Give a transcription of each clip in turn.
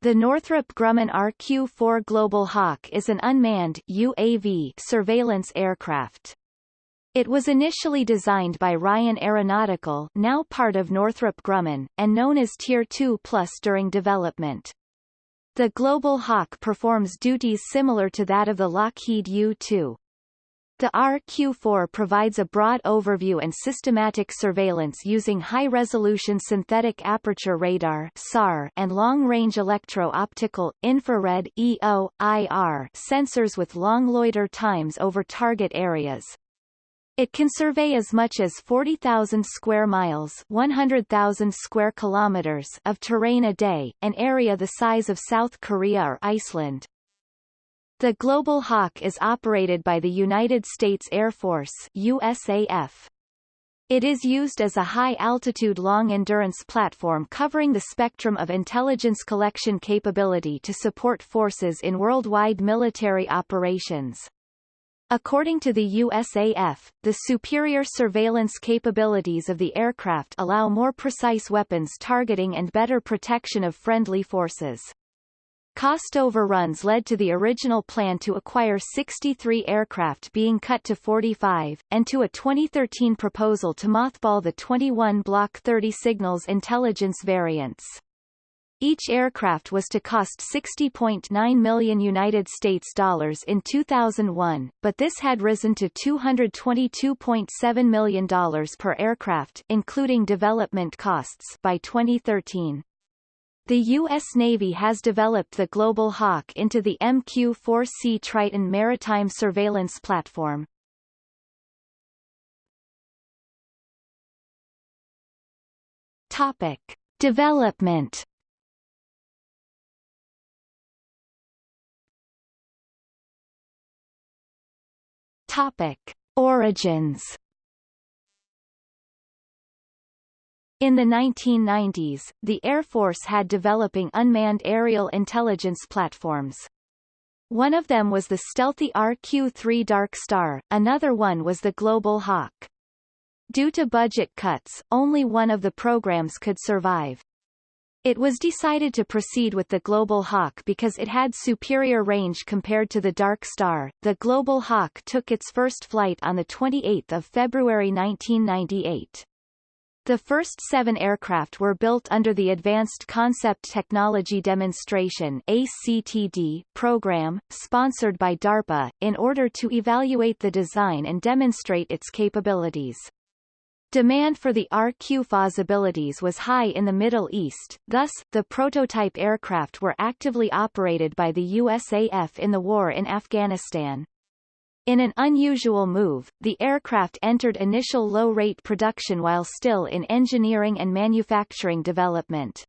The Northrop Grumman RQ-4 Global Hawk is an unmanned UAV surveillance aircraft. It was initially designed by Ryan Aeronautical now part of Northrop Grumman, and known as Tier 2 Plus during development. The Global Hawk performs duties similar to that of the Lockheed U-2. The RQ-4 provides a broad overview and systematic surveillance using high-resolution synthetic aperture radar SAR and long-range electro-optical, infrared EO, IR sensors with long loiter times over target areas. It can survey as much as 40,000 square miles 100,000 square kilometers of terrain a day, an area the size of South Korea or Iceland. The Global Hawk is operated by the United States Air Force USAF. It is used as a high-altitude long-endurance platform covering the spectrum of intelligence collection capability to support forces in worldwide military operations. According to the USAF, the superior surveillance capabilities of the aircraft allow more precise weapons targeting and better protection of friendly forces. Cost overruns led to the original plan to acquire 63 aircraft being cut to 45, and to a 2013 proposal to mothball the 21 Block 30 signals intelligence variants. Each aircraft was to cost 60.9 million United States dollars in 2001, but this had risen to $222.7 million per aircraft including development costs by 2013. The U.S. Navy has developed the Global Hawk into the MQ-4C Triton maritime surveillance platform. Topic. Development Topic. Origins In the 1990s, the Air Force had developing unmanned aerial intelligence platforms. One of them was the stealthy RQ-3 Dark Star, another one was the Global Hawk. Due to budget cuts, only one of the programs could survive. It was decided to proceed with the Global Hawk because it had superior range compared to the Dark Star. The Global Hawk took its first flight on 28 February 1998. The first seven aircraft were built under the Advanced Concept Technology Demonstration ACTD program, sponsored by DARPA, in order to evaluate the design and demonstrate its capabilities. Demand for the RQ-4's abilities was high in the Middle East, thus, the prototype aircraft were actively operated by the USAF in the war in Afghanistan. In an unusual move, the aircraft entered initial low-rate production while still in engineering and manufacturing development.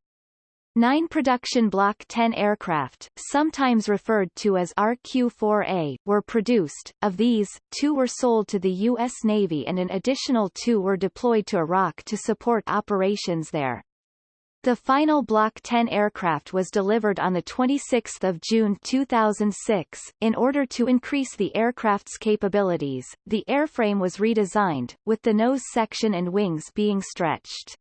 Nine production Block 10 aircraft, sometimes referred to as RQ-4A, were produced. Of these, two were sold to the U.S. Navy and an additional two were deployed to Iraq to support operations there. The final Block 10 aircraft was delivered on 26 June 2006. In order to increase the aircraft's capabilities, the airframe was redesigned, with the nose section and wings being stretched.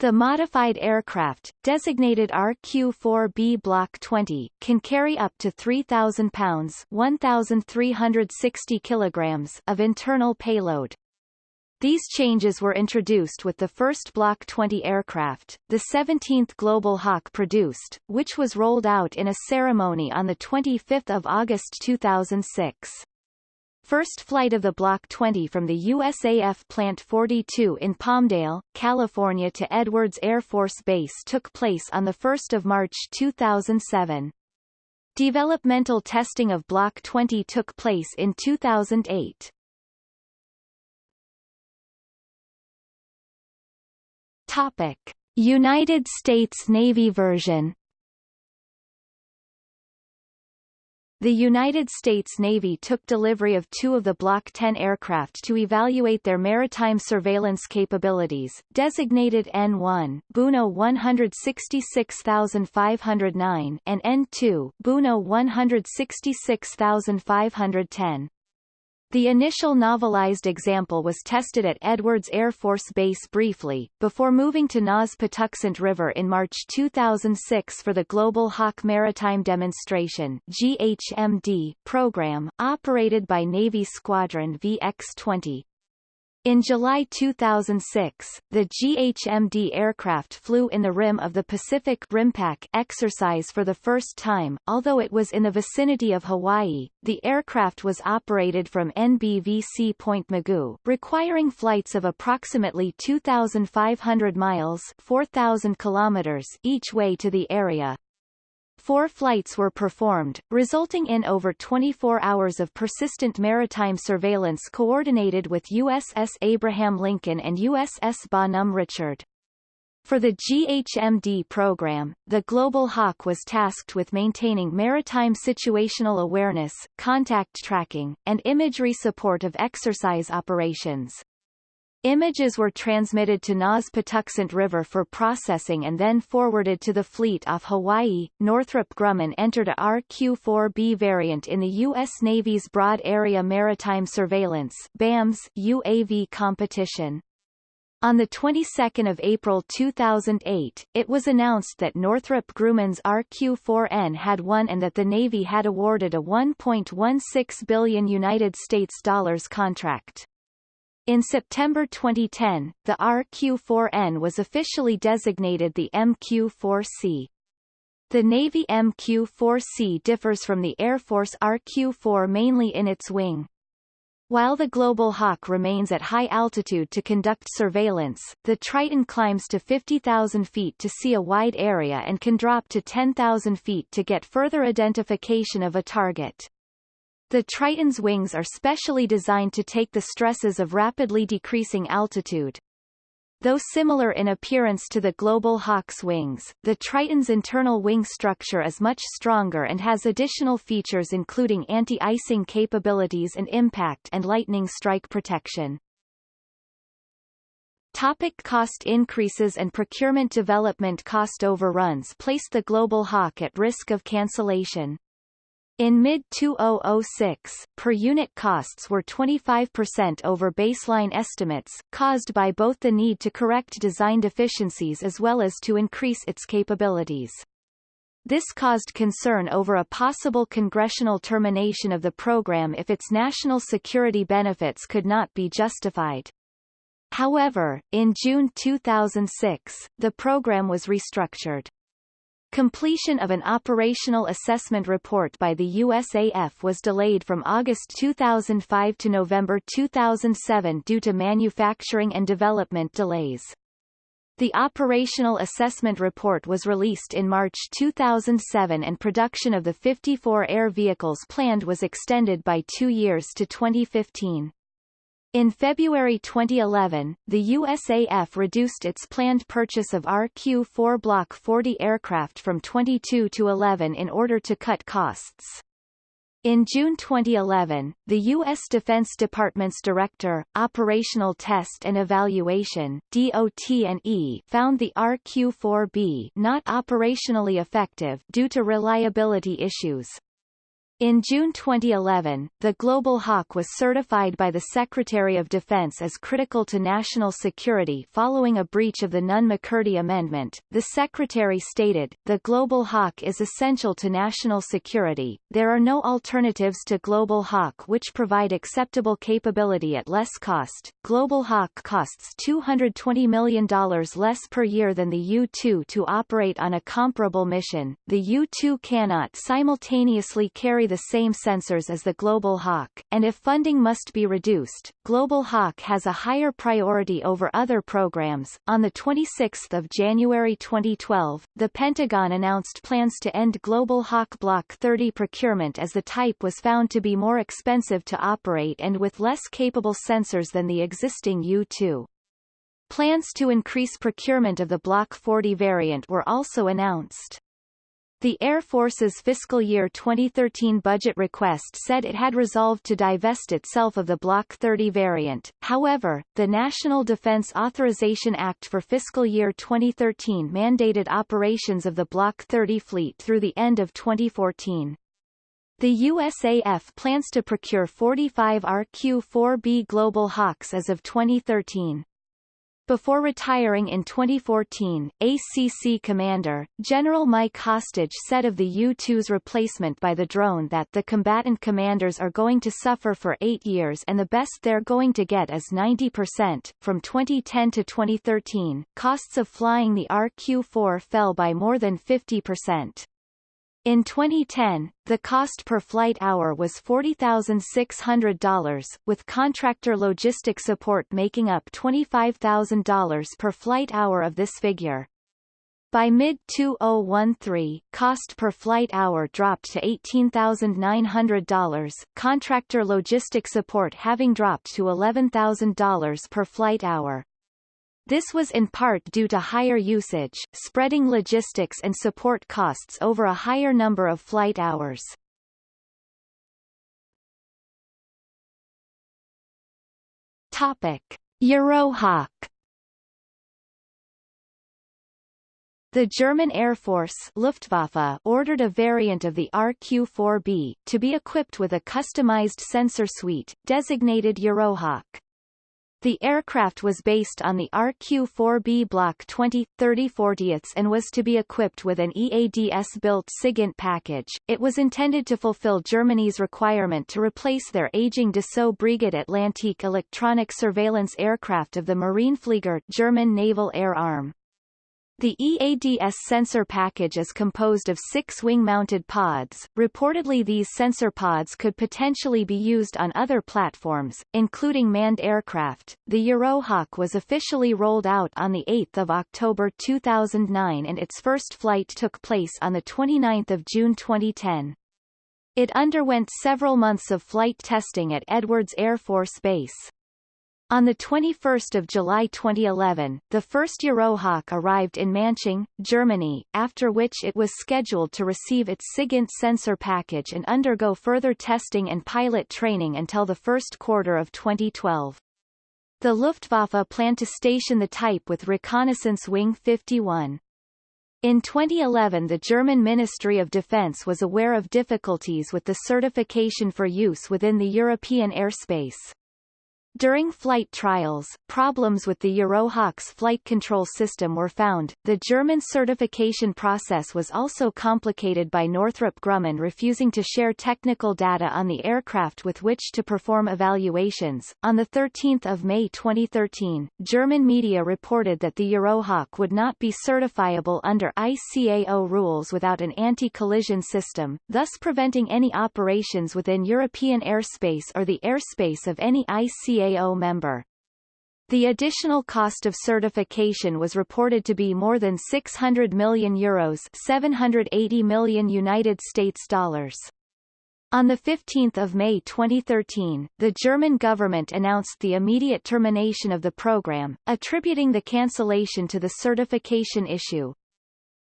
The modified aircraft, designated RQ-4B Block 20, can carry up to 3,000 pounds 1,360 kilograms of internal payload, these changes were introduced with the first Block 20 aircraft, the 17th Global Hawk produced, which was rolled out in a ceremony on 25 August 2006. First flight of the Block 20 from the USAF Plant 42 in Palmdale, California to Edwards Air Force Base took place on 1 March 2007. Developmental testing of Block 20 took place in 2008. Topic: United States Navy version. The United States Navy took delivery of two of the Block 10 aircraft to evaluate their maritime surveillance capabilities, designated N-1 Buno 166509 and N-2 Buno 166510. The initial navalized example was tested at Edwards Air Force Base briefly, before moving to NAS Patuxent River in March 2006 for the Global Hawk Maritime Demonstration GHMD program, operated by Navy Squadron VX-20. In July 2006, the GHMD aircraft flew in the rim of the Pacific RIMPAC exercise for the first time, although it was in the vicinity of Hawaii. The aircraft was operated from NBVC Point Mugu, requiring flights of approximately 2,500 miles 4,000 kilometers each way to the area. Four flights were performed, resulting in over 24 hours of persistent maritime surveillance coordinated with USS Abraham Lincoln and USS Bonhomme Richard. For the GHMD program, the Global Hawk was tasked with maintaining maritime situational awareness, contact tracking, and imagery support of exercise operations. Images were transmitted to NAS Patuxent River for processing and then forwarded to the fleet off Hawaii. Northrop Grumman entered a RQ-4B variant in the U.S. Navy's Broad Area Maritime Surveillance BAMS UAV competition. On the 22nd of April 2008, it was announced that Northrop Grumman's RQ-4N had won and that the Navy had awarded a 1.16 billion United States dollars contract. In September 2010, the RQ-4N was officially designated the MQ-4C. The Navy MQ-4C differs from the Air Force RQ-4 mainly in its wing. While the Global Hawk remains at high altitude to conduct surveillance, the Triton climbs to 50,000 feet to see a wide area and can drop to 10,000 feet to get further identification of a target. The Triton's wings are specially designed to take the stresses of rapidly decreasing altitude. Though similar in appearance to the Global Hawk's wings, the Triton's internal wing structure is much stronger and has additional features including anti-icing capabilities and impact and lightning strike protection. Topic cost increases and procurement development cost overruns placed the Global Hawk at risk of cancellation. In mid-2006, per unit costs were 25% over baseline estimates, caused by both the need to correct design deficiencies as well as to increase its capabilities. This caused concern over a possible congressional termination of the program if its national security benefits could not be justified. However, in June 2006, the program was restructured. Completion of an operational assessment report by the USAF was delayed from August 2005 to November 2007 due to manufacturing and development delays. The operational assessment report was released in March 2007 and production of the 54 air vehicles planned was extended by two years to 2015. In February 2011, the USAF reduced its planned purchase of RQ-4 Block 40 aircraft from 22 to 11 in order to cut costs. In June 2011, the U.S. Defense Department's Director, Operational Test and Evaluation DOT&E found the RQ-4B not operationally effective due to reliability issues. In June 2011, the Global Hawk was certified by the Secretary of Defense as critical to national security following a breach of the Nunn-McCurdy Amendment. The Secretary stated, The Global Hawk is essential to national security. There are no alternatives to Global Hawk which provide acceptable capability at less cost. Global Hawk costs $220 million less per year than the U-2 to operate on a comparable mission. The U-2 cannot simultaneously carry the same sensors as the Global Hawk, and if funding must be reduced, Global Hawk has a higher priority over other programs. On the 26th of January 2012, the Pentagon announced plans to end Global Hawk Block 30 procurement as the type was found to be more expensive to operate and with less capable sensors than the existing U-2. Plans to increase procurement of the Block 40 variant were also announced. The Air Force's fiscal year 2013 budget request said it had resolved to divest itself of the Block 30 variant, however, the National Defense Authorization Act for fiscal year 2013 mandated operations of the Block 30 fleet through the end of 2014. The USAF plans to procure 45 RQ-4B Global Hawks as of 2013. Before retiring in 2014, ACC commander, General Mike Hostage said of the U-2's replacement by the drone that the combatant commanders are going to suffer for eight years and the best they're going to get is 90%. From 2010 to 2013, costs of flying the RQ-4 fell by more than 50%. In 2010, the cost per flight hour was $40,600, with contractor logistic support making up $25,000 per flight hour of this figure. By mid-2013, cost per flight hour dropped to $18,900, contractor logistic support having dropped to $11,000 per flight hour. This was in part due to higher usage, spreading logistics and support costs over a higher number of flight hours. Topic: Eurohawk The German Air Force Luftwaffe ordered a variant of the RQ-4B, to be equipped with a customized sensor suite, designated Eurohawk. The aircraft was based on the RQ-4B Block 20, 30 40 and was to be equipped with an EADS-built SIGINT package. It was intended to fulfill Germany's requirement to replace their aging Dassault Breguet Atlantique electronic surveillance aircraft of the Marineflieger German Naval Air Arm. The EADS sensor package is composed of six wing-mounted pods. Reportedly these sensor pods could potentially be used on other platforms, including manned aircraft. The Eurohawk was officially rolled out on 8 October 2009 and its first flight took place on 29 June 2010. It underwent several months of flight testing at Edwards Air Force Base. On 21 July 2011, the first Eurohawk arrived in Manching, Germany, after which it was scheduled to receive its SIGINT sensor package and undergo further testing and pilot training until the first quarter of 2012. The Luftwaffe planned to station the type with Reconnaissance Wing 51. In 2011 the German Ministry of Defense was aware of difficulties with the certification for use within the European airspace. During flight trials, problems with the Eurohawk's flight control system were found. The German certification process was also complicated by Northrop Grumman refusing to share technical data on the aircraft with which to perform evaluations. On the 13th of May 2013, German media reported that the Eurohawk would not be certifiable under ICAO rules without an anti-collision system, thus preventing any operations within European airspace or the airspace of any ICAO Member. The additional cost of certification was reported to be more than 600 million euros 780 million United States dollars. On 15 May 2013, the German government announced the immediate termination of the program, attributing the cancellation to the certification issue.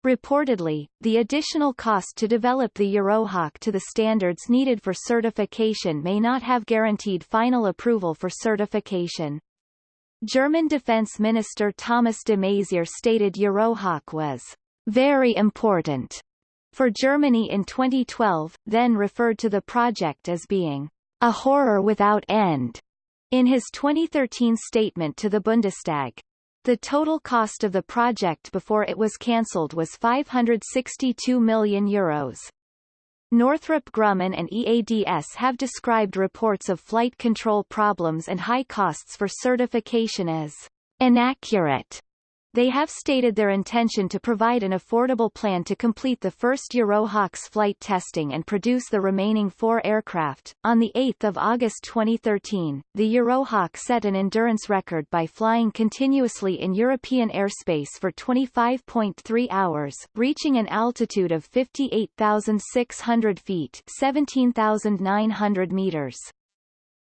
Reportedly, the additional cost to develop the Eurohawk to the standards needed for certification may not have guaranteed final approval for certification. German Defense Minister Thomas de Maizière stated Eurohawk was very important for Germany in 2012, then referred to the project as being a horror without end in his 2013 statement to the Bundestag. The total cost of the project before it was cancelled was 562 million euros. Northrop Grumman and EADS have described reports of flight control problems and high costs for certification as inaccurate they have stated their intention to provide an affordable plan to complete the first Eurohawks flight testing and produce the remaining four aircraft. On 8 August 2013, the Eurohawk set an endurance record by flying continuously in European airspace for 25.3 hours, reaching an altitude of 58,600 feet 17,900 meters.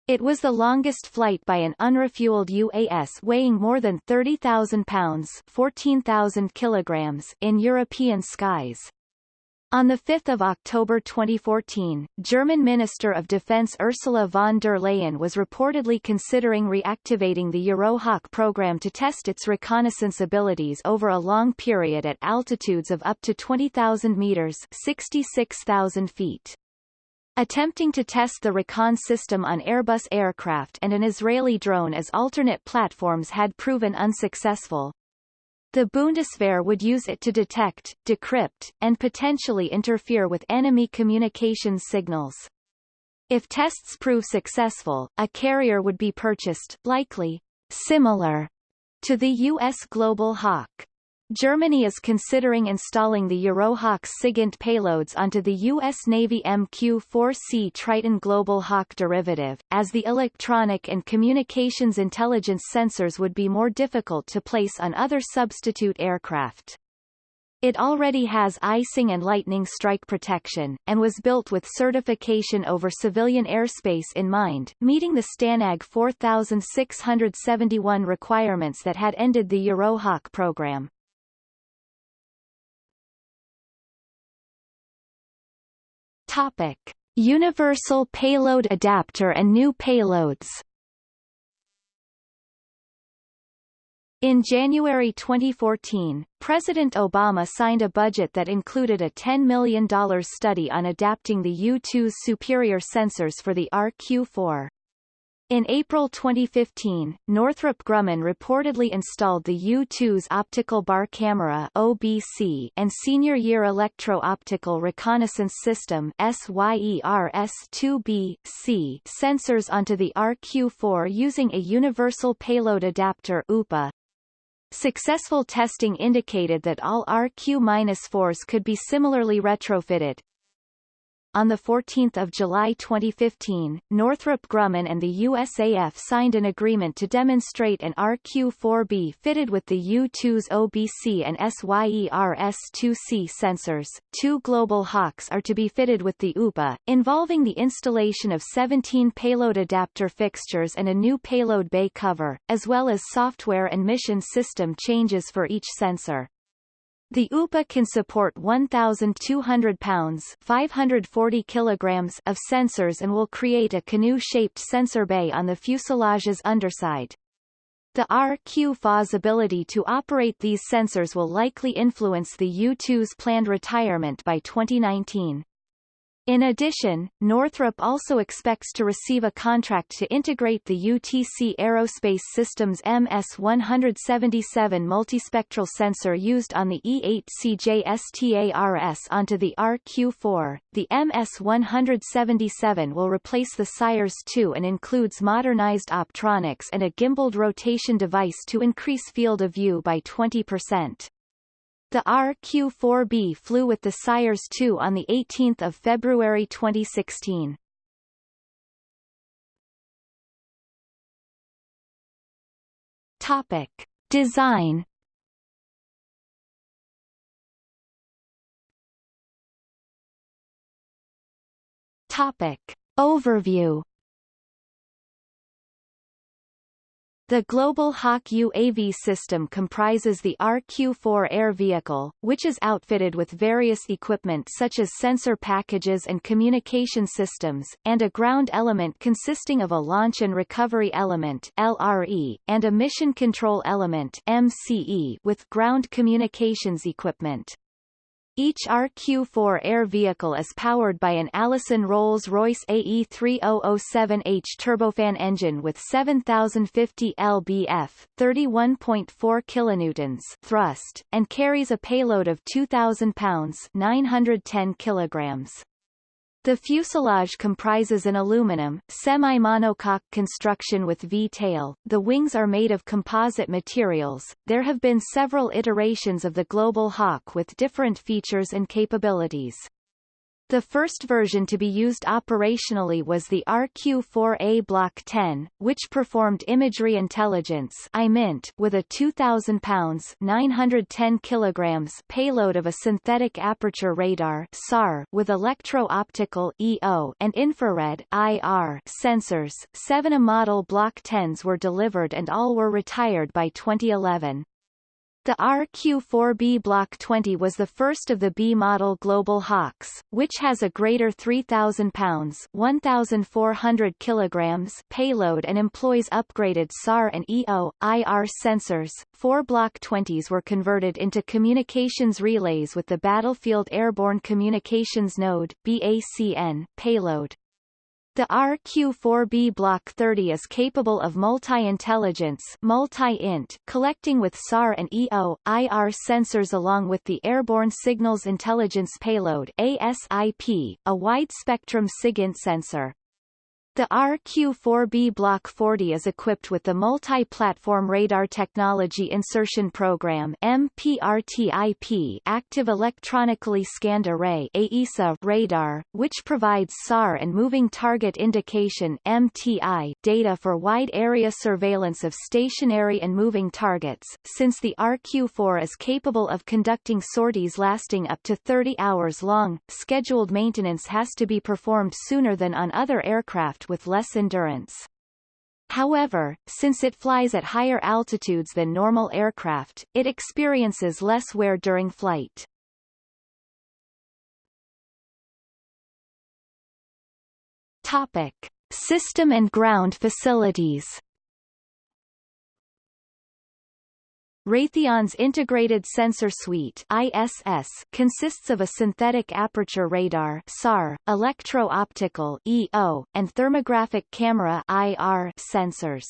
It was the longest flight by an unrefueled UAS weighing more than 30,000 pounds 14,000 kilograms in European skies. On 5 October 2014, German Minister of Defense Ursula von der Leyen was reportedly considering reactivating the Eurohawk program to test its reconnaissance abilities over a long period at altitudes of up to 20,000 meters 66,000 feet. Attempting to test the Recon system on Airbus aircraft and an Israeli drone as alternate platforms had proven unsuccessful. The Bundeswehr would use it to detect, decrypt, and potentially interfere with enemy communications signals. If tests prove successful, a carrier would be purchased, likely similar to the U.S. Global Hawk. Germany is considering installing the Eurohawk SIGINT payloads onto the U.S. Navy MQ-4C Triton Global Hawk derivative, as the electronic and communications intelligence sensors would be more difficult to place on other substitute aircraft. It already has icing and lightning strike protection, and was built with certification over civilian airspace in mind, meeting the STANAG 4671 requirements that had ended the Eurohawk program. Topic: Universal Payload Adapter and new payloads. In January 2014, President Obama signed a budget that included a $10 million study on adapting the U-2's superior sensors for the RQ-4. In April 2015, Northrop Grumman reportedly installed the U-2's Optical Bar Camera OBC and Senior Year Electro-Optical Reconnaissance System SYERS-2B-C sensors onto the RQ-4 using a Universal Payload Adapter UPA. Successful testing indicated that all RQ-4s could be similarly retrofitted, on 14 July 2015, Northrop Grumman and the USAF signed an agreement to demonstrate an RQ-4B fitted with the U-2's OBC and SYERS-2C sensors. Two Global Hawks are to be fitted with the UPA, involving the installation of 17 payload adapter fixtures and a new payload bay cover, as well as software and mission system changes for each sensor. The UPA can support 1,200 pounds 540 kilograms of sensors and will create a canoe-shaped sensor bay on the fuselage's underside. The RQ-4's ability to operate these sensors will likely influence the U-2's planned retirement by 2019. In addition, Northrop also expects to receive a contract to integrate the UTC Aerospace Systems MS-177 multispectral sensor used on the E-8CJ onto the RQ-4. The MS-177 will replace the SYERS-2 and includes modernized optronics and a gimbaled rotation device to increase field of view by 20%. The RQ-4B flew with the SYERS 2 on 18 February 2016. Topic. Design Topic. Overview The Global Hawk UAV system comprises the RQ-4 air vehicle, which is outfitted with various equipment such as sensor packages and communication systems, and a ground element consisting of a launch and recovery element LRE, and a mission control element MCE with ground communications equipment. Each RQ-4 air vehicle is powered by an Allison Rolls-Royce AE3007H turbofan engine with 7050 lbf 31.4 kilonewtons thrust, and carries a payload of 2,000 pounds 910 kilograms. The fuselage comprises an aluminum, semi-monocoque construction with V-tail. The wings are made of composite materials. There have been several iterations of the Global Hawk with different features and capabilities. The first version to be used operationally was the RQ-4A Block 10, which performed imagery intelligence with a 2,000 pounds 910 kilograms payload of a synthetic aperture radar SAR with electro-optical EO and infrared IR sensors. Seven A model Block 10s were delivered and all were retired by 2011. The RQ-4B Block 20 was the first of the B model Global Hawks, which has a greater 3,000 pounds 1,400 kilograms payload and employs upgraded SAR and EO, IR sensors. Four Block 20s were converted into communications relays with the Battlefield Airborne Communications Node BACN, payload. The RQ-4B Block 30 is capable of multi-intelligence multi-int collecting with SAR and EO, IR sensors along with the Airborne Signals Intelligence Payload ASIP, a wide-spectrum SIGINT sensor. The RQ-4B Block 40 is equipped with the Multi-Platform Radar Technology Insertion Program MPRTIP Active Electronically Scanned Array AESA radar, which provides SAR and Moving Target Indication MTI data for wide area surveillance of stationary and moving targets, since the RQ-4 is capable of conducting sorties lasting up to 30 hours long, scheduled maintenance has to be performed sooner than on other aircraft with less endurance. However, since it flies at higher altitudes than normal aircraft, it experiences less wear during flight. Topic. System and ground facilities Raytheon's Integrated Sensor Suite ISS consists of a synthetic aperture radar SAR, electro-optical EO, and thermographic camera IR sensors.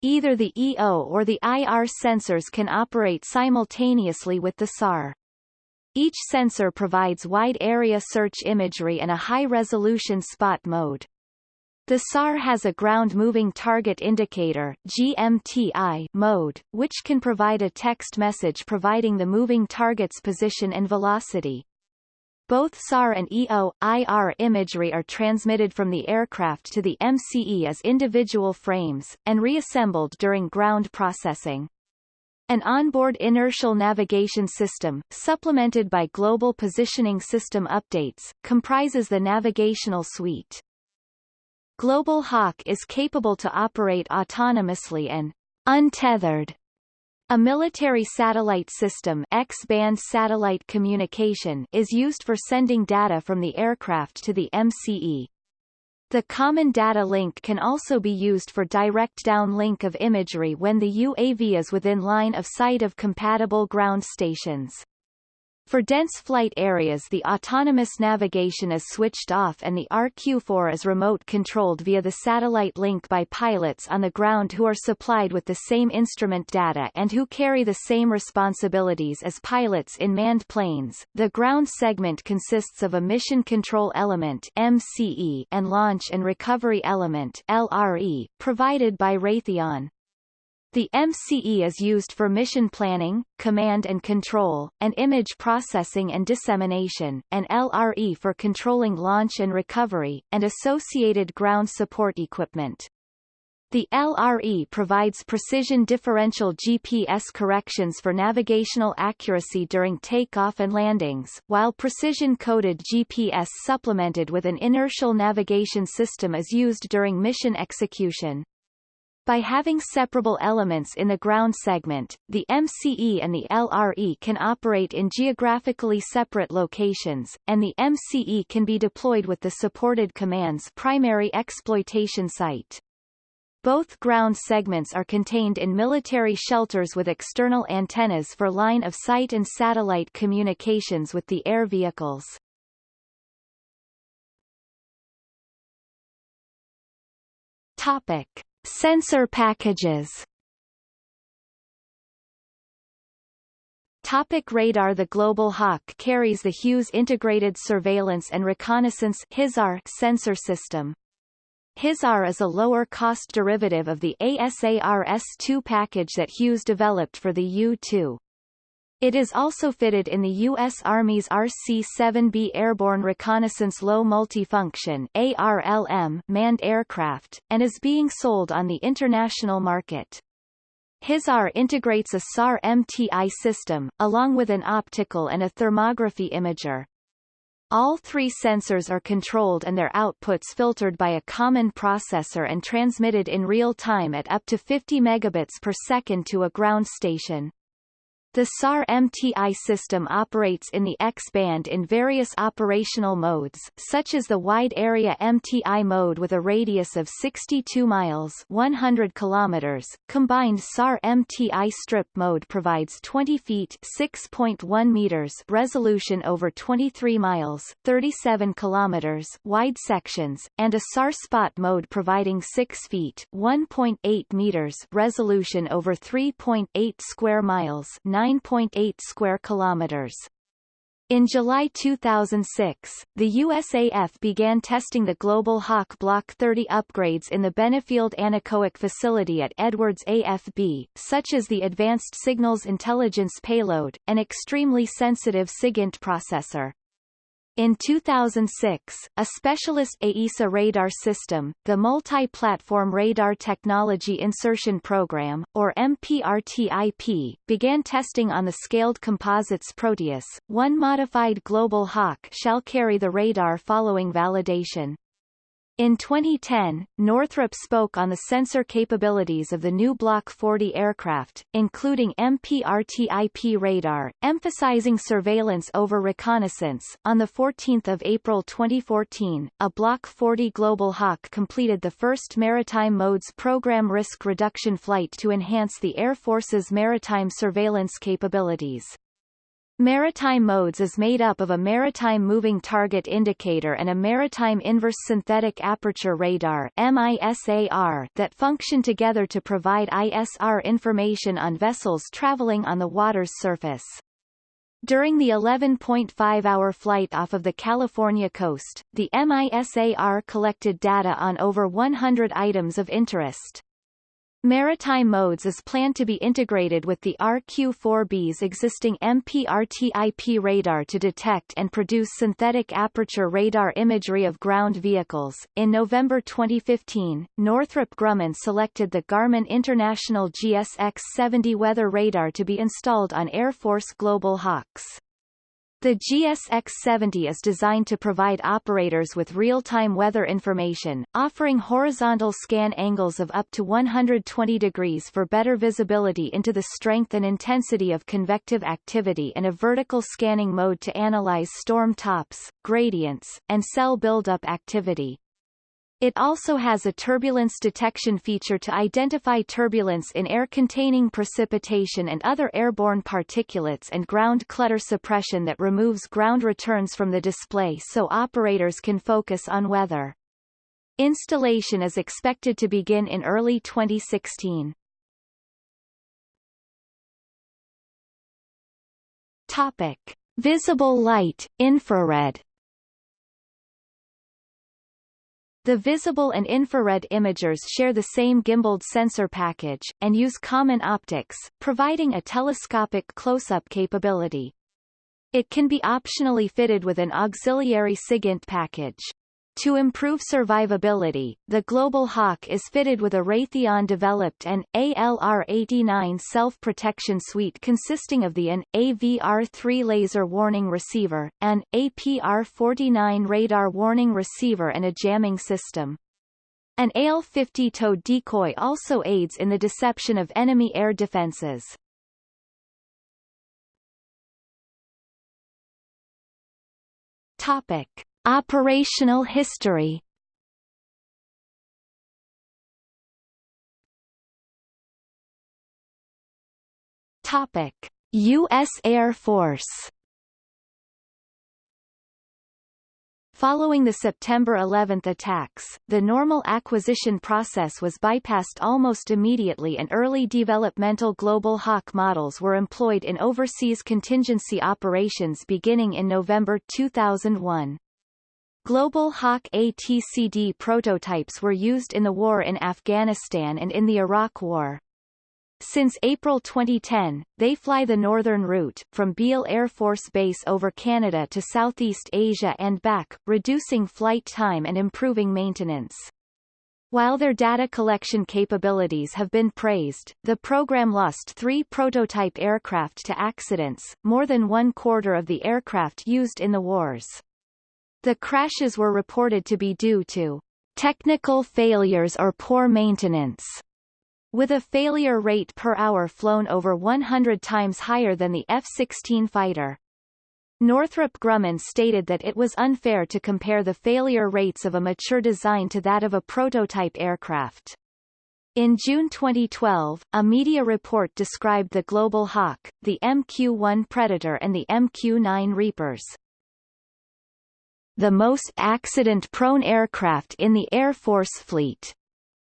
Either the EO or the IR sensors can operate simultaneously with the SAR. Each sensor provides wide area search imagery and a high-resolution spot mode. The SAR has a ground moving target indicator GMTI mode, which can provide a text message providing the moving target's position and velocity. Both SAR and EO, IR imagery are transmitted from the aircraft to the MCE as individual frames, and reassembled during ground processing. An onboard inertial navigation system, supplemented by global positioning system updates, comprises the navigational suite. Global Hawk is capable to operate autonomously and untethered. A military satellite system X-band satellite communication is used for sending data from the aircraft to the MCE. The Common Data Link can also be used for direct downlink of imagery when the UAV is within line of sight of compatible ground stations. For dense flight areas the autonomous navigation is switched off and the RQ-4 is remote controlled via the satellite link by pilots on the ground who are supplied with the same instrument data and who carry the same responsibilities as pilots in manned planes. The ground segment consists of a mission control element MCE and launch and recovery element LRE, provided by Raytheon. The MCE is used for mission planning, command and control, and image processing and dissemination, and LRE for controlling launch and recovery, and associated ground support equipment. The LRE provides precision differential GPS corrections for navigational accuracy during takeoff and landings, while precision-coded GPS supplemented with an inertial navigation system is used during mission execution. By having separable elements in the ground segment, the MCE and the LRE can operate in geographically separate locations, and the MCE can be deployed with the supported command's primary exploitation site. Both ground segments are contained in military shelters with external antennas for line of sight and satellite communications with the air vehicles. Topic. Sensor packages Topic radar The Global Hawk carries the Hughes Integrated Surveillance and Reconnaissance HISAR sensor system. HISAR is a lower-cost derivative of the ASARS-2 package that Hughes developed for the U-2. It is also fitted in the U.S. Army's RC-7B Airborne Reconnaissance Low Multifunction ARLM manned aircraft, and is being sold on the international market. HISAR integrates a SAR-MTI system, along with an optical and a thermography imager. All three sensors are controlled and their outputs filtered by a common processor and transmitted in real time at up to 50 megabits per second to a ground station. The SAR-MTI system operates in the X-band in various operational modes, such as the Wide Area MTI mode with a radius of 62 miles 100 kilometers. Combined SAR-MTI strip mode provides 20 feet 6.1 meters resolution over 23 miles 37 kilometers wide sections, and a SAR spot mode providing 6 feet 1.8 meters resolution over 3.8 square miles 9.8 square kilometers. In July 2006, the USAF began testing the Global Hawk Block 30 upgrades in the Benefield Anechoic facility at Edwards AFB, such as the Advanced Signals Intelligence Payload, an extremely sensitive SIGINT processor. In 2006, a specialist AESA radar system, the Multi-Platform Radar Technology Insertion Program, or MPRTIP, began testing on the scaled composites Proteus. One modified Global Hawk shall carry the radar following validation. In 2010, Northrop spoke on the sensor capabilities of the new Block 40 aircraft, including MPRTIP radar, emphasizing surveillance over reconnaissance. On 14 April 2014, a Block 40 Global Hawk completed the first Maritime Modes Program risk reduction flight to enhance the Air Force's maritime surveillance capabilities. Maritime modes is made up of a maritime moving target indicator and a maritime inverse synthetic aperture radar MISAR that function together to provide ISR information on vessels traveling on the water's surface. During the 11.5-hour flight off of the California coast, the MISAR collected data on over 100 items of interest. Maritime modes is planned to be integrated with the RQ-4B's existing MPRTIP radar to detect and produce synthetic aperture radar imagery of ground vehicles. In November 2015, Northrop Grumman selected the Garmin International GSX-70 weather radar to be installed on Air Force Global Hawks. The GSX-70 is designed to provide operators with real-time weather information, offering horizontal scan angles of up to 120 degrees for better visibility into the strength and intensity of convective activity and a vertical scanning mode to analyze storm tops, gradients, and cell buildup activity. It also has a turbulence detection feature to identify turbulence in air containing precipitation and other airborne particulates and ground clutter suppression that removes ground returns from the display so operators can focus on weather. Installation is expected to begin in early 2016. Topic. Visible light, infrared The visible and infrared imagers share the same gimbaled sensor package, and use common optics, providing a telescopic close-up capability. It can be optionally fitted with an auxiliary SIGINT package. To improve survivability, the Global Hawk is fitted with a Raytheon-developed an ALR-89 self-protection suite consisting of the AN, AVR-3 laser warning receiver, an APR-49 radar warning receiver and a jamming system. An AL-50 tow decoy also aids in the deception of enemy air defenses. Topic. Operational history Topic: U.S. Air Force Following the September 11 attacks, the normal acquisition process was bypassed almost immediately and early developmental Global Hawk models were employed in overseas contingency operations beginning in November 2001. Global Hawk ATCD prototypes were used in the war in Afghanistan and in the Iraq War. Since April 2010, they fly the northern route, from Beale Air Force Base over Canada to Southeast Asia and back, reducing flight time and improving maintenance. While their data collection capabilities have been praised, the program lost three prototype aircraft to accidents, more than one quarter of the aircraft used in the wars. The crashes were reported to be due to technical failures or poor maintenance. with a failure rate per hour flown over 100 times higher than the F-16 fighter. Northrop Grumman stated that it was unfair to compare the failure rates of a mature design to that of a prototype aircraft. In June 2012, a media report described the Global Hawk, the MQ-1 Predator and the MQ-9 Reapers. The most accident-prone aircraft in the Air Force fleet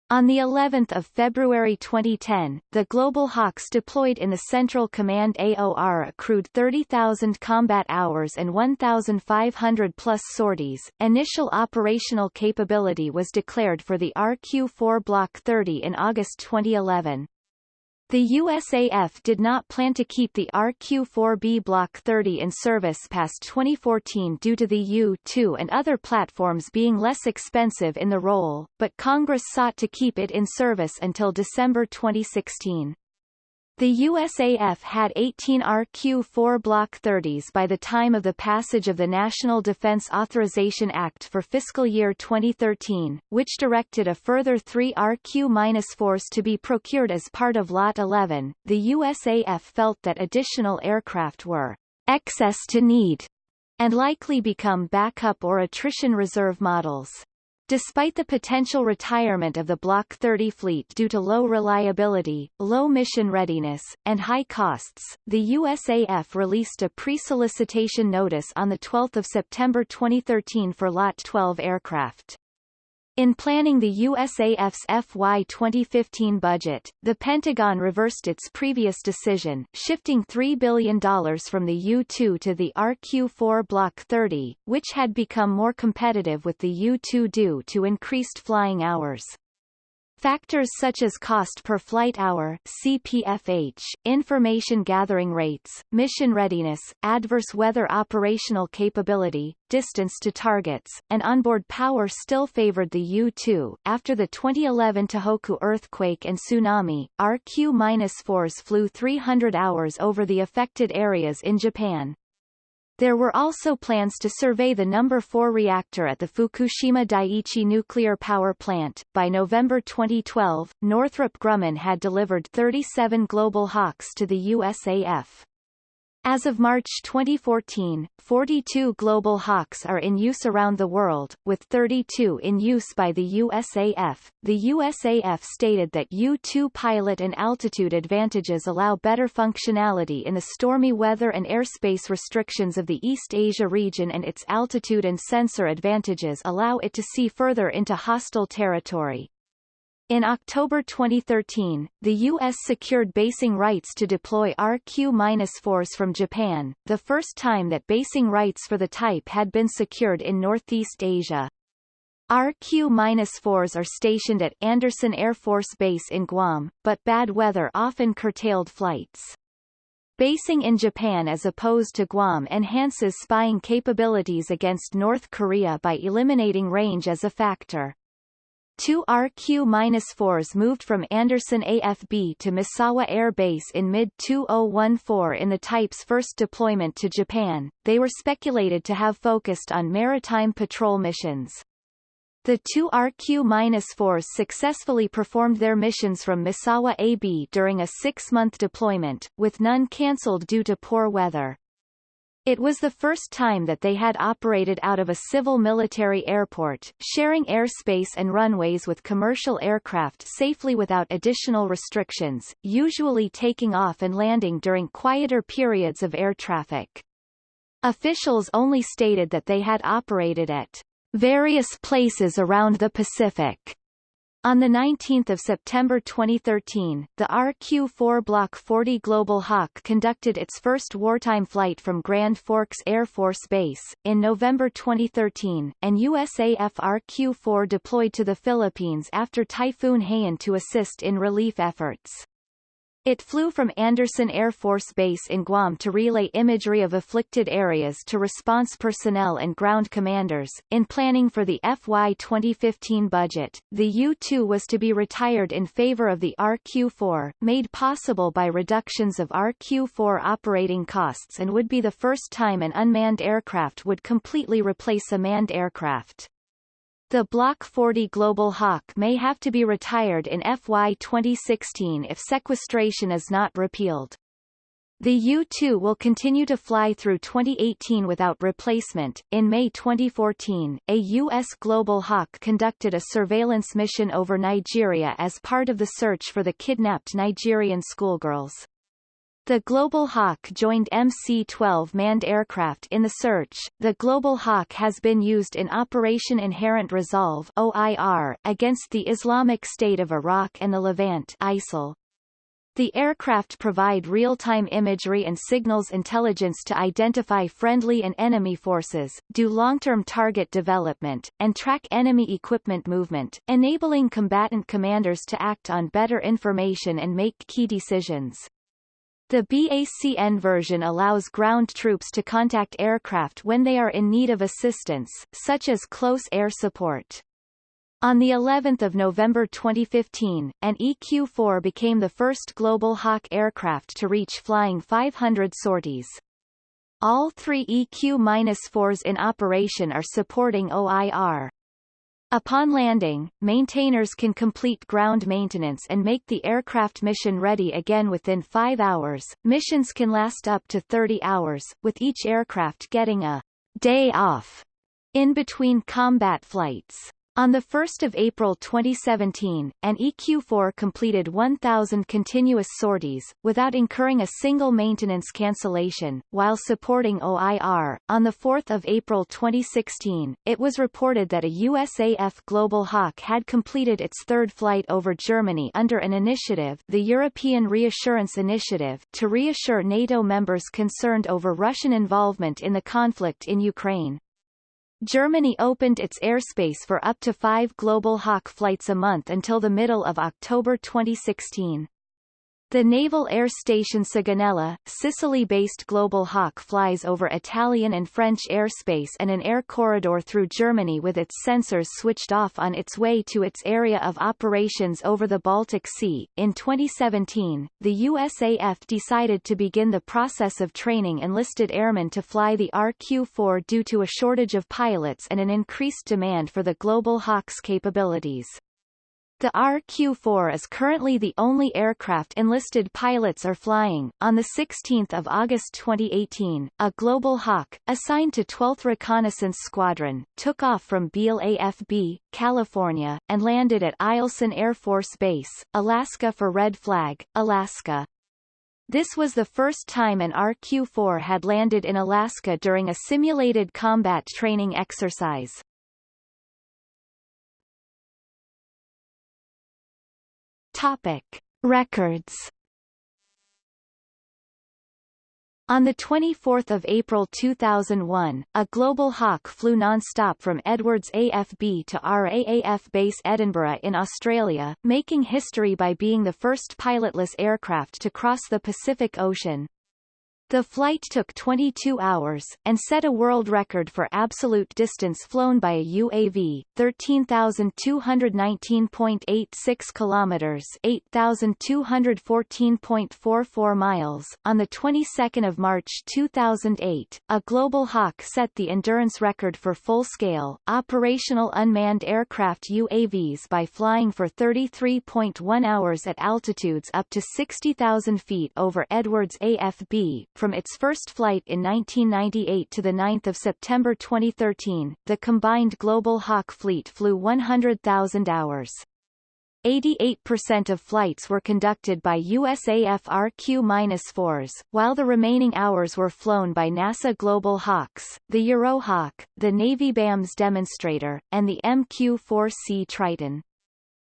on the 11th of February 2010, the Global Hawks deployed in the Central Command AOR accrued 30,000 combat hours and 1,500 plus sorties. Initial operational capability was declared for the RQ-4 Block 30 in August 2011. The USAF did not plan to keep the RQ-4B Block 30 in service past 2014 due to the U-2 and other platforms being less expensive in the role, but Congress sought to keep it in service until December 2016. The USAF had 18 RQ-4 Block 30s by the time of the passage of the National Defense Authorization Act for fiscal year 2013, which directed a further three RQ-4s to be procured as part of Lot 11. The USAF felt that additional aircraft were excess to need and likely become backup or attrition reserve models. Despite the potential retirement of the Block 30 fleet due to low reliability, low mission readiness, and high costs, the USAF released a pre-solicitation notice on 12 September 2013 for Lot 12 aircraft. In planning the USAF's FY 2015 budget, the Pentagon reversed its previous decision, shifting $3 billion from the U-2 to the RQ-4 Block 30, which had become more competitive with the U-2 due to increased flying hours. Factors such as cost per flight hour CPFH, information gathering rates, mission readiness, adverse weather operational capability, distance to targets, and onboard power still favored the U-2. After the 2011 Tohoku earthquake and tsunami, RQ-4s flew 300 hours over the affected areas in Japan. There were also plans to survey the number 4 reactor at the Fukushima Daiichi nuclear power plant. By November 2012, Northrop Grumman had delivered 37 Global Hawks to the USAF. As of March 2014, 42 Global Hawks are in use around the world, with 32 in use by the USAF. The USAF stated that U-2 pilot and altitude advantages allow better functionality in the stormy weather and airspace restrictions of the East Asia region and its altitude and sensor advantages allow it to see further into hostile territory. In October 2013, the U.S. secured basing rights to deploy RQ-4s from Japan, the first time that basing rights for the type had been secured in Northeast Asia. RQ-4s are stationed at Andersen Air Force Base in Guam, but bad weather often curtailed flights. Basing in Japan as opposed to Guam enhances spying capabilities against North Korea by eliminating range as a factor. Two RQ-4s moved from Andersen AFB to Misawa Air Base in mid-2014 in the type's first deployment to Japan. They were speculated to have focused on maritime patrol missions. The two RQ-4s successfully performed their missions from Misawa AB during a six-month deployment, with none cancelled due to poor weather. It was the first time that they had operated out of a civil military airport, sharing airspace and runways with commercial aircraft safely without additional restrictions, usually taking off and landing during quieter periods of air traffic. Officials only stated that they had operated at various places around the Pacific on 19 September 2013, the RQ-4 Block 40 Global Hawk conducted its first wartime flight from Grand Forks Air Force Base. In November 2013, an USAF RQ-4 deployed to the Philippines after Typhoon Haiyan to assist in relief efforts. It flew from Andersen Air Force Base in Guam to relay imagery of afflicted areas to response personnel and ground commanders. In planning for the FY 2015 budget, the U-2 was to be retired in favor of the RQ-4, made possible by reductions of RQ-4 operating costs and would be the first time an unmanned aircraft would completely replace a manned aircraft. The Block 40 Global Hawk may have to be retired in FY 2016 if sequestration is not repealed. The U-2 will continue to fly through 2018 without replacement. In May 2014, a U.S. Global Hawk conducted a surveillance mission over Nigeria as part of the search for the kidnapped Nigerian schoolgirls. The Global Hawk joined MC-12 manned aircraft in the search. The Global Hawk has been used in Operation Inherent Resolve (OIR) against the Islamic State of Iraq and the Levant (ISIL). The aircraft provide real-time imagery and signals intelligence to identify friendly and enemy forces, do long-term target development, and track enemy equipment movement, enabling combatant commanders to act on better information and make key decisions. The BACN version allows ground troops to contact aircraft when they are in need of assistance, such as close air support. On the 11th of November 2015, an EQ-4 became the first Global Hawk aircraft to reach flying 500 sorties. All three EQ-4s in operation are supporting OIR. Upon landing, maintainers can complete ground maintenance and make the aircraft mission ready again within five hours. Missions can last up to 30 hours, with each aircraft getting a day off in between combat flights. On 1 April 2017, an EQ-4 completed 1,000 continuous sorties, without incurring a single maintenance cancellation, while supporting OIR. On 4 April 2016, it was reported that a USAF Global Hawk had completed its third flight over Germany under an initiative the European Reassurance Initiative to reassure NATO members concerned over Russian involvement in the conflict in Ukraine. Germany opened its airspace for up to five Global Hawk flights a month until the middle of October 2016. The Naval Air Station Sigonella, Sicily-based Global Hawk flies over Italian and French airspace and an air corridor through Germany with its sensors switched off on its way to its area of operations over the Baltic Sea. In 2017, the USAF decided to begin the process of training enlisted airmen to fly the RQ-4 due to a shortage of pilots and an increased demand for the Global Hawk's capabilities. The RQ-4 is currently the only aircraft enlisted pilots are flying. On 16 August 2018, a Global Hawk, assigned to 12th Reconnaissance Squadron, took off from Beale AFB, California, and landed at Eielson Air Force Base, Alaska for Red Flag, Alaska. This was the first time an RQ-4 had landed in Alaska during a simulated combat training exercise. Topic. Records On 24 April 2001, a Global Hawk flew non-stop from Edwards AFB to RAAF Base Edinburgh in Australia, making history by being the first pilotless aircraft to cross the Pacific Ocean. The flight took 22 hours, and set a world record for absolute distance flown by a UAV, 13,219.86 kilometers, 8,214.44 miles. On the 22nd of March 2008, a Global Hawk set the endurance record for full-scale, operational unmanned aircraft UAVs by flying for 33.1 hours at altitudes up to 60,000 feet over Edwards AFB, from its first flight in 1998 to 9 September 2013, the combined Global Hawk fleet flew 100,000 hours. 88% of flights were conducted by USAF RQ-4s, while the remaining hours were flown by NASA Global Hawks, the Eurohawk, the Navy BAMS demonstrator, and the MQ-4C Triton.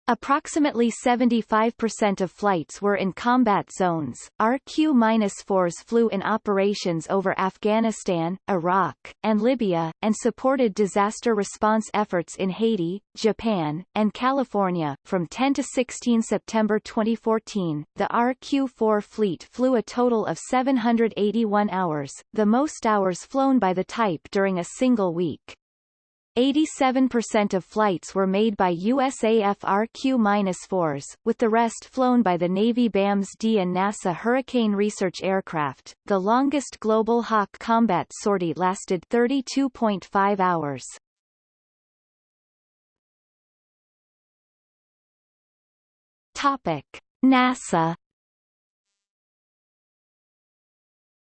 Approximately 75% of flights were in combat zones. RQ-4s flew in operations over Afghanistan, Iraq, and Libya, and supported disaster response efforts in Haiti, Japan, and California. From 10 to 16 September 2014, the RQ-4 fleet flew a total of 781 hours, the most hours flown by the type during a single week. 87% of flights were made by USAF RQ-4s, with the rest flown by the Navy BAMS-D and NASA Hurricane research aircraft. The longest Global Hawk combat sortie lasted 32.5 hours. Topic: NASA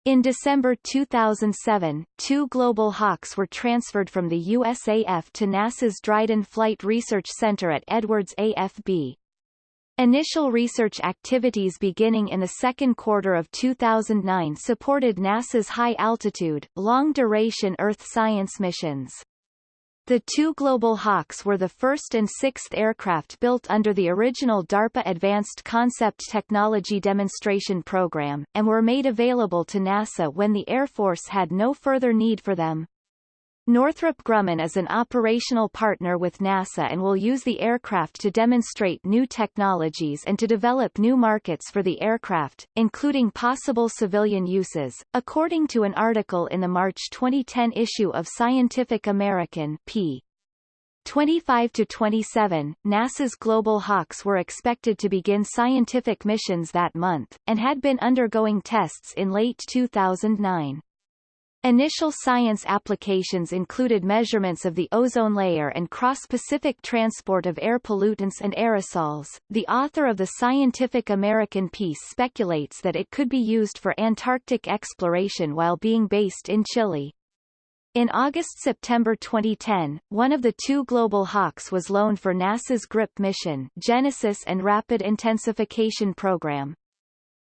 In December 2007, two Global Hawks were transferred from the USAF to NASA's Dryden Flight Research Center at Edwards AFB. Initial research activities beginning in the second quarter of 2009 supported NASA's high-altitude, long-duration Earth science missions. The two Global Hawks were the first and sixth aircraft built under the original DARPA Advanced Concept Technology Demonstration Program, and were made available to NASA when the Air Force had no further need for them. Northrop Grumman is an operational partner with NASA and will use the aircraft to demonstrate new technologies and to develop new markets for the aircraft, including possible civilian uses, according to an article in the March 2010 issue of Scientific American p. 25 to 27, NASA's Global Hawks were expected to begin scientific missions that month, and had been undergoing tests in late 2009. Initial science applications included measurements of the ozone layer and cross-Pacific transport of air pollutants and aerosols. The author of the Scientific American piece speculates that it could be used for Antarctic exploration while being based in Chile. In August-September 2010, one of the two Global Hawks was loaned for NASA's GRIP mission Genesis and Rapid Intensification Program.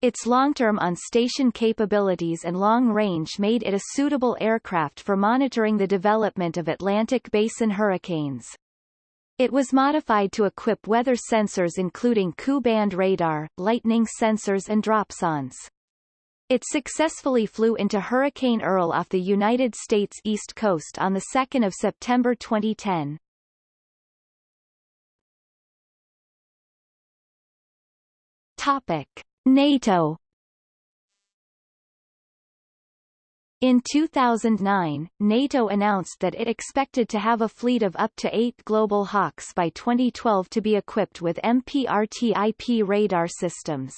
Its long-term on-station capabilities and long range made it a suitable aircraft for monitoring the development of Atlantic Basin hurricanes. It was modified to equip weather sensors including Ku-band radar, lightning sensors and dropsondes. It successfully flew into Hurricane Earl off the United States East Coast on 2 September 2010. Topic. NATO In 2009, NATO announced that it expected to have a fleet of up to eight Global Hawks by 2012 to be equipped with MPRTIP radar systems.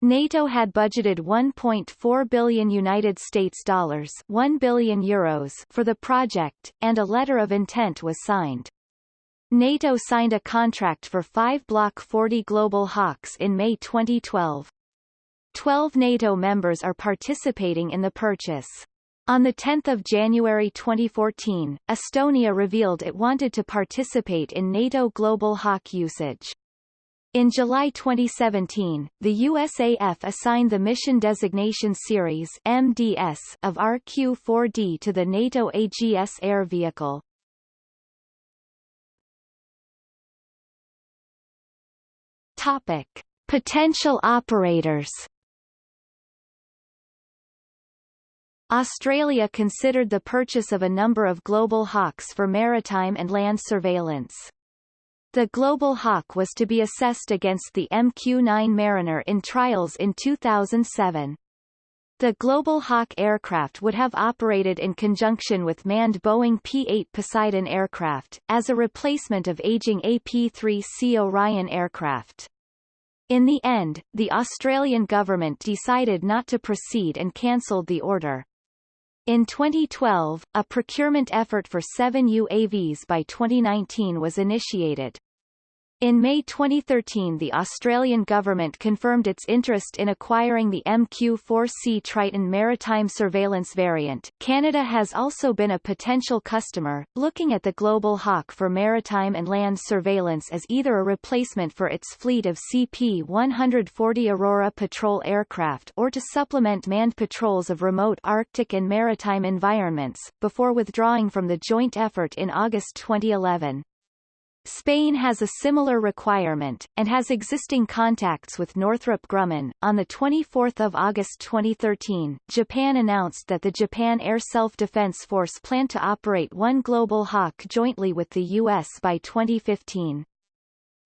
NATO had budgeted 1.4 billion United States dollars, 1 billion euros for the project, and a letter of intent was signed. NATO signed a contract for five Block 40 Global Hawks in May 2012. Twelve NATO members are participating in the purchase. On 10 January 2014, Estonia revealed it wanted to participate in NATO Global Hawk usage. In July 2017, the USAF assigned the Mission Designation Series MDS of RQ-4D to the NATO AGS air vehicle. Topic. Potential operators Australia considered the purchase of a number of Global Hawks for maritime and land surveillance. The Global Hawk was to be assessed against the MQ-9 Mariner in trials in 2007. The Global Hawk aircraft would have operated in conjunction with manned Boeing P-8 Poseidon aircraft, as a replacement of aging AP-3C Orion aircraft. In the end, the Australian government decided not to proceed and cancelled the order. In 2012, a procurement effort for seven UAVs by 2019 was initiated. In May 2013 the Australian government confirmed its interest in acquiring the MQ-4C Triton maritime surveillance variant. Canada has also been a potential customer, looking at the Global Hawk for maritime and land surveillance as either a replacement for its fleet of CP-140 Aurora patrol aircraft or to supplement manned patrols of remote Arctic and maritime environments, before withdrawing from the joint effort in August 2011. Spain has a similar requirement, and has existing contacts with Northrop Grumman. On 24 August 2013, Japan announced that the Japan Air Self-Defense Force planned to operate one Global Hawk jointly with the U.S. by 2015.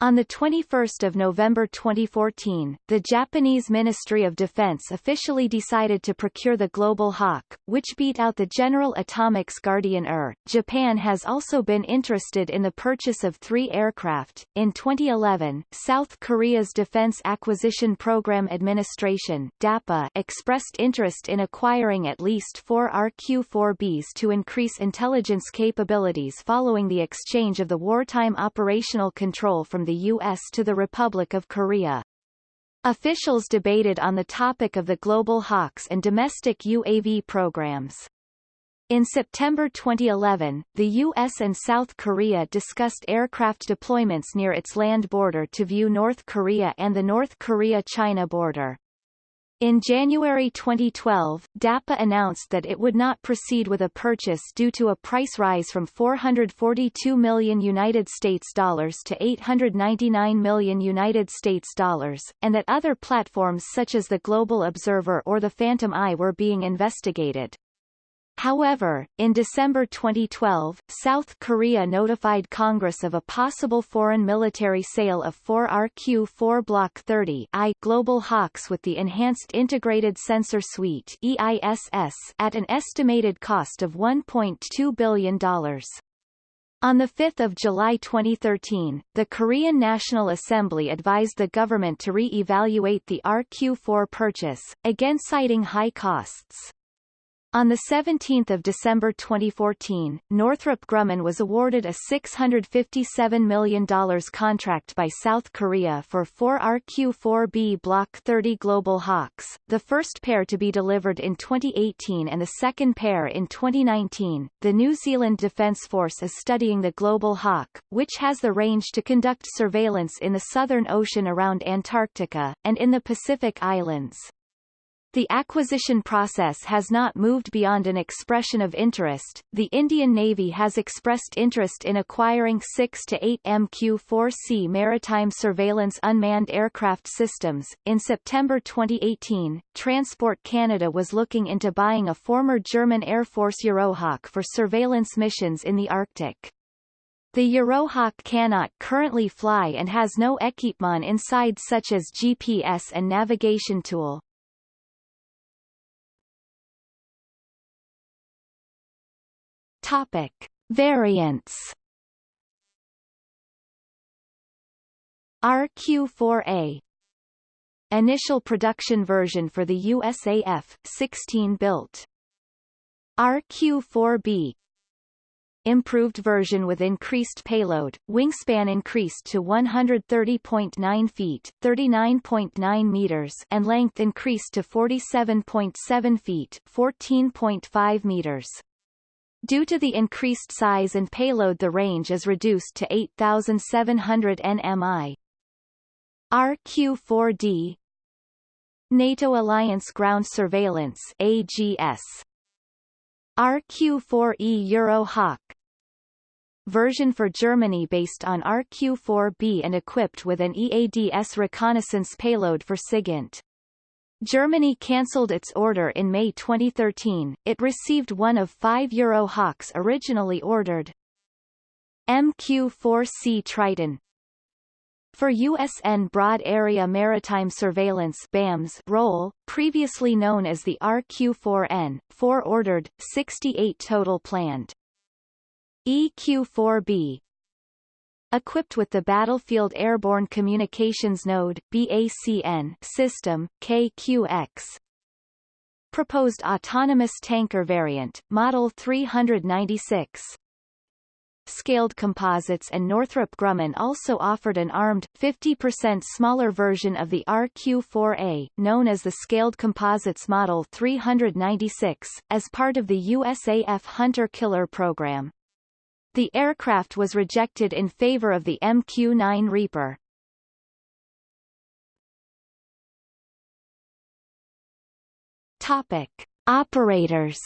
On 21 November 2014, the Japanese Ministry of Defense officially decided to procure the Global Hawk, which beat out the General Atomics Guardian UR. Japan has also been interested in the purchase of three aircraft. In 2011, South Korea's Defense Acquisition Program Administration DAPA expressed interest in acquiring at least four RQ-4Bs to increase intelligence capabilities following the exchange of the wartime operational control from the the U.S. to the Republic of Korea. Officials debated on the topic of the Global Hawks and domestic UAV programs. In September 2011, the U.S. and South Korea discussed aircraft deployments near its land border to view North Korea and the North Korea-China border. In January 2012, DAPA announced that it would not proceed with a purchase due to a price rise from 442 million United States dollars to 899 million United States dollars, and that other platforms such as the Global Observer or the Phantom Eye were being investigated. However, in December 2012, South Korea notified Congress of a possible foreign military sale of 4 RQ-4 Block 30 I Global Hawks with the Enhanced Integrated Sensor Suite EISS at an estimated cost of $1.2 billion. On 5 July 2013, the Korean National Assembly advised the government to re-evaluate the RQ-4 purchase, again citing high costs. On 17 December 2014, Northrop Grumman was awarded a $657 million contract by South Korea for four RQ-4B Block 30 Global Hawks, the first pair to be delivered in 2018 and the second pair in 2019. The New Zealand Defence Force is studying the Global Hawk, which has the range to conduct surveillance in the Southern Ocean around Antarctica, and in the Pacific Islands. The acquisition process has not moved beyond an expression of interest. The Indian Navy has expressed interest in acquiring 6 to 8 MQ-4C maritime surveillance unmanned aircraft systems. In September 2018, Transport Canada was looking into buying a former German Air Force Eurohawk for surveillance missions in the Arctic. The Eurohawk cannot currently fly and has no equipment inside such as GPS and navigation tool. Topic. Variants RQ-4A Initial production version for the USAF, 16 built. RQ-4B Improved version with increased payload, wingspan increased to 130.9 feet 39.9 meters and length increased to 47.7 feet 14.5 meters. Due to the increased size and payload the range is reduced to 8,700 nmi. RQ-4D NATO Alliance Ground Surveillance AGS RQ-4E Eurohawk version for Germany based on RQ-4B and equipped with an EADS reconnaissance payload for SIGINT. Germany cancelled its order in May 2013, it received one of five Eurohawks originally ordered. MQ-4C Triton for USN Broad Area Maritime Surveillance BAMS role, previously known as the RQ-4N, 4 ordered, 68 total planned. EQ-4B equipped with the Battlefield Airborne Communications Node BACN system, KQX. Proposed autonomous tanker variant, Model 396. Scaled Composites and Northrop Grumman also offered an armed, 50% smaller version of the RQ-4A, known as the Scaled Composites Model 396, as part of the USAF Hunter Killer program. The aircraft was rejected in favor of the MQ-9 Reaper. Topic: Operators.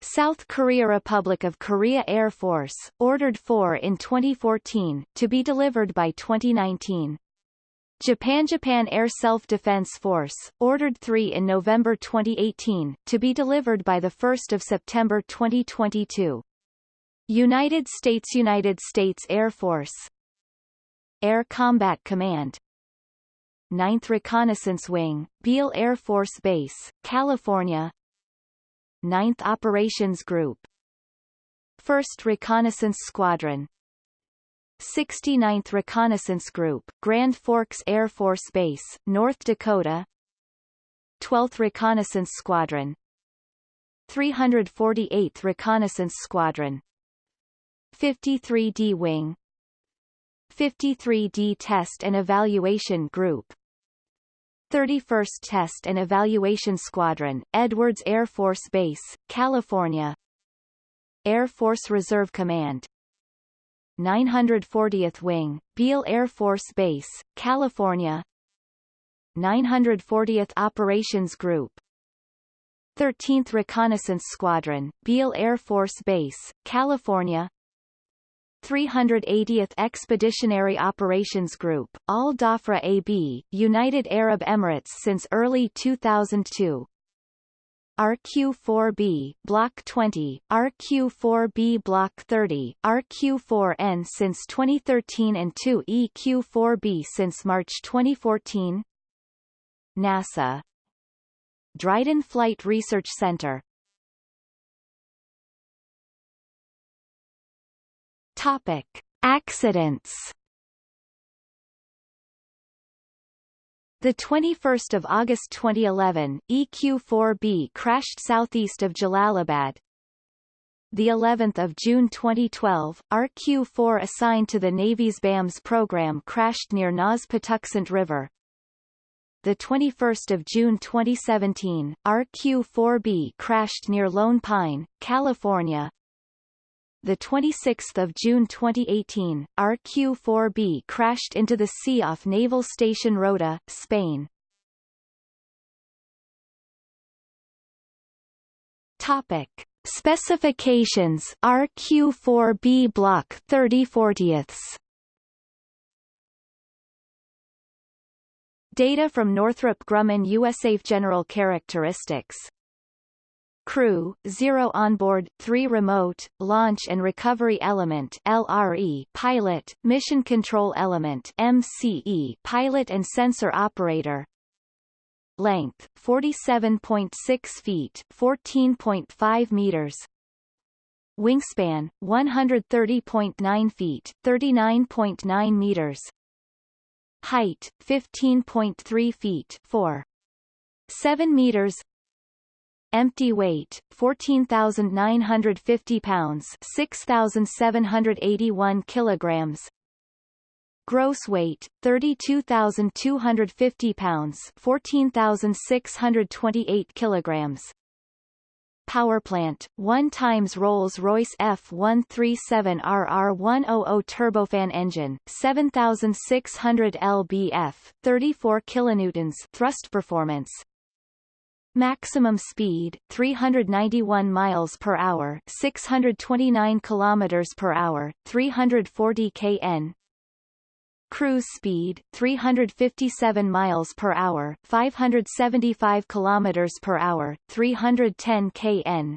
South Korea Republic of Korea Air Force, ordered 4 in 2014, to be delivered by 2019. Japan Japan Air Self-Defense Force, ordered 3 in November 2018, to be delivered by 1 September 2022. United States United States Air Force. Air Combat Command. 9th Reconnaissance Wing, Beale Air Force Base, California. 9th Operations Group. 1st Reconnaissance Squadron 69th Reconnaissance Group, Grand Forks Air Force Base, North Dakota. 12th Reconnaissance Squadron. 348th Reconnaissance Squadron. 53D Wing. 53D Test and Evaluation Group. 31st Test and Evaluation Squadron, Edwards Air Force Base, California. Air Force Reserve Command 940th Wing, Beale Air Force Base, California. 940th Operations Group. 13th Reconnaissance Squadron, Beale Air Force Base, California. 380th Expeditionary Operations Group, Al Dhafra AB, United Arab Emirates since early 2002. RQ-4B, Block 20, RQ-4B Block 30, RQ-4N since 2013 and 2EQ-4B since March 2014 NASA. Dryden Flight Research Center. Topic: Accidents. The 21st of August 2011, EQ-4B crashed southeast of Jalalabad. The 11th of June 2012, RQ-4 assigned to the Navy's BAMS program crashed near NAS Patuxent River. The 21st of June 2017, RQ-4B crashed near Lone Pine, California the 26th of June 2018, RQ-4B crashed into the sea off Naval Station Rota, Spain. Topic: Specifications RQ-4B Block 30/40ths. Data from Northrop Grumman USAF General Characteristics crew, 0 onboard, 3 remote, launch and recovery element LRE, pilot, mission control element MCE, pilot and sensor operator. Length 47.6 feet, 14.5 meters. Wingspan 130.9 feet, 39.9 meters. Height 15.3 feet, 4 7 meters Empty weight, 14,950 pounds 6,781 kilograms. Gross weight, 32,250 pounds 14,628 kilograms. Powerplant, 1 times Rolls-Royce F137RR100 turbofan engine, 7600 lbf, 34 kilonewtons thrust performance, Maximum speed 391 miles per hour, 629 kilometers per hour, 340 kn. Cruise speed 357 miles per hour, 575 kilometers per hour, 310 kn.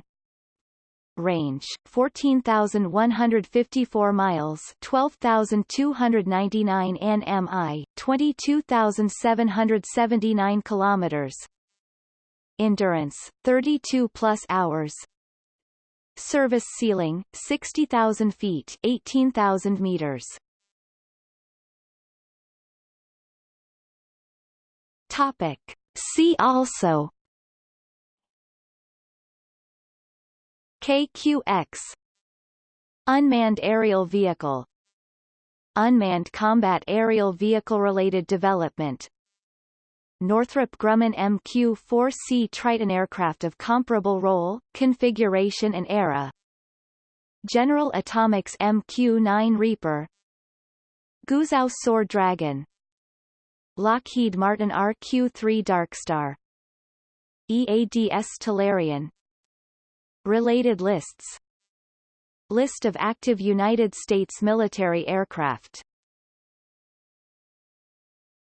Range 14,154 miles, 12,299 nmi, 22,779 kilometers, endurance 32 plus hours. Service ceiling 60,000 feet 18,000 meters. Topic. See also. KQX Unmanned aerial vehicle. Unmanned combat aerial vehicle related development Northrop Grumman MQ-4C Triton aircraft of comparable role, configuration and era. General Atomics MQ-9 Reaper. Guizhou Soar Dragon. Lockheed Martin RQ-3 Darkstar EADS Talarion Related lists. List of active United States military aircraft